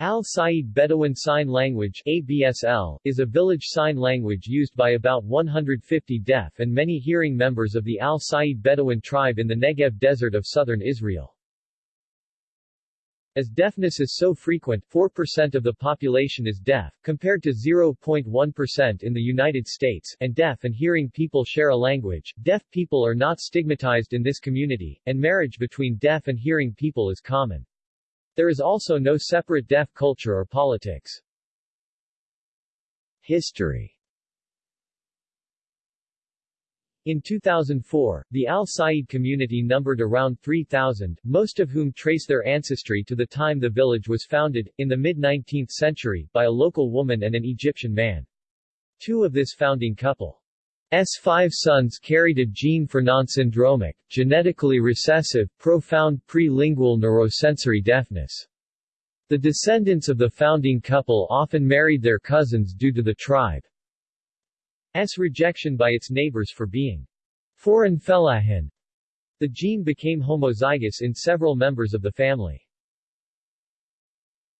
Al-Sayyid Bedouin Sign Language ABSL, is a village sign language used by about 150 deaf and many hearing members of the Al-Sayyid Bedouin tribe in the Negev desert of southern Israel. As deafness is so frequent 4% of the population is deaf, compared to 0.1% in the United States, and deaf and hearing people share a language, deaf people are not stigmatized in this community, and marriage between deaf and hearing people is common. There is also no separate deaf culture or politics. History In 2004, the Al Sayyid community numbered around 3,000, most of whom trace their ancestry to the time the village was founded, in the mid-19th century, by a local woman and an Egyptian man. Two of this founding couple S five sons carried a gene for non-syndromic, genetically recessive, profound prelingual neurosensory deafness. The descendants of the founding couple often married their cousins due to the tribe's rejection by its neighbors for being foreign fellahin. The gene became homozygous in several members of the family.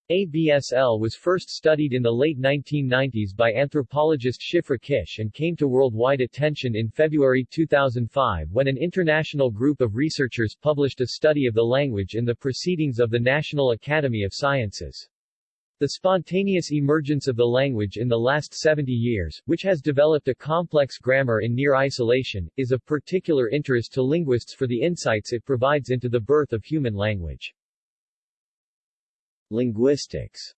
ABSL was first studied in the late 1990s by anthropologist Shifra Kish and came to worldwide attention in February 2005 when an international group of researchers published a study of the language in the Proceedings of the National Academy of Sciences. The spontaneous emergence of the language in the last 70 years, which has developed a complex grammar in near isolation, is of particular interest to linguists for the insights it provides into the birth of human language. Linguistics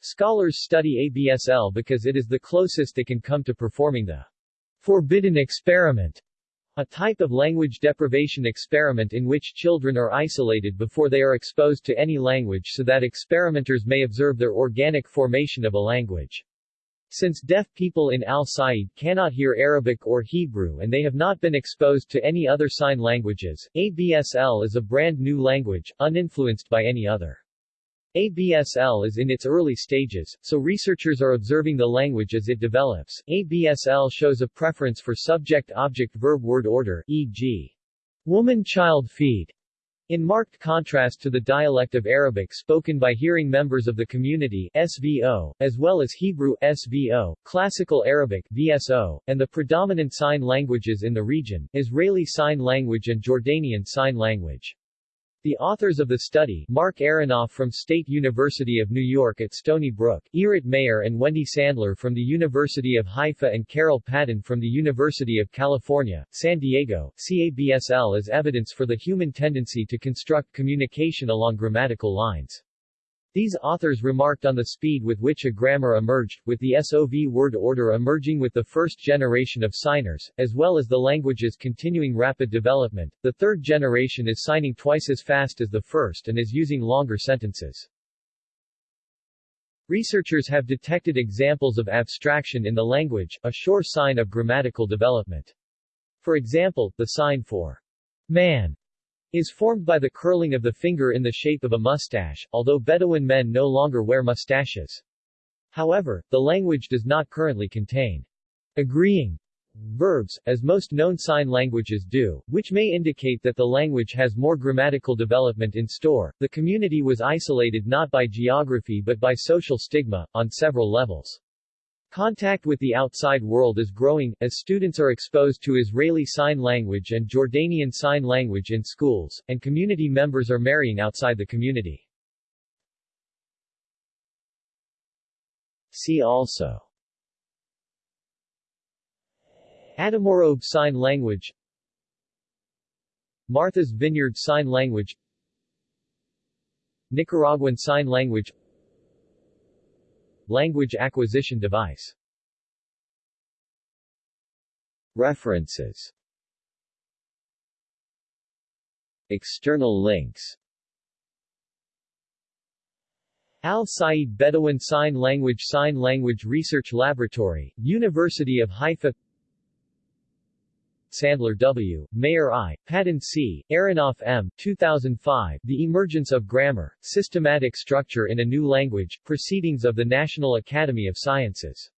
Scholars study ABSL because it is the closest they can come to performing the forbidden experiment, a type of language deprivation experiment in which children are isolated before they are exposed to any language so that experimenters may observe their organic formation of a language. Since deaf people in Al-Sayyid cannot hear Arabic or Hebrew and they have not been exposed to any other sign languages, ABSL is a brand new language, uninfluenced by any other. ABSL is in its early stages, so researchers are observing the language as it develops. ABSL shows a preference for subject-object-verb-word order, e.g. woman-child feed, in marked contrast to the dialect of Arabic spoken by hearing members of the community SVO, as well as Hebrew SVO, Classical Arabic VSO, and the predominant sign languages in the region, Israeli Sign Language and Jordanian Sign Language. The authors of the study, Mark Aronoff from State University of New York at Stony Brook, Irit Meir and Wendy Sandler from the University of Haifa and Carol Padden from the University of California, San Diego, CABSL as evidence for the human tendency to construct communication along grammatical lines. These authors remarked on the speed with which a grammar emerged, with the SOV word order emerging with the first generation of signers, as well as the language's continuing rapid development. The third generation is signing twice as fast as the first and is using longer sentences. Researchers have detected examples of abstraction in the language, a sure sign of grammatical development. For example, the sign for man is formed by the curling of the finger in the shape of a mustache, although Bedouin men no longer wear mustaches. However, the language does not currently contain agreeing verbs, as most known sign languages do, which may indicate that the language has more grammatical development in store. The community was isolated not by geography but by social stigma, on several levels. Contact with the outside world is growing, as students are exposed to Israeli Sign Language and Jordanian Sign Language in schools, and community members are marrying outside the community. See also Adamorobe Sign Language Martha's Vineyard Sign Language Nicaraguan Sign Language Language acquisition device. References. External links. Al Sayyid Bedouin Sign Language Sign Language Research Laboratory, University of Haifa Sandler W., Meir I., Padden C., Aronoff M. 2005, The Emergence of Grammar, Systematic Structure in a New Language, Proceedings of the National Academy of Sciences.